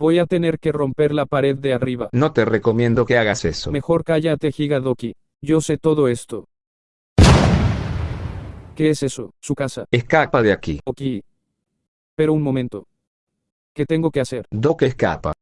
Voy a tener que romper la pared de arriba. No te recomiendo que hagas eso. Mejor cállate, Higadoki. Yo sé todo esto. ¿Qué es eso? Su casa. Escapa de aquí. Ok. Pero un momento. ¿Qué tengo que hacer? Doc escapa.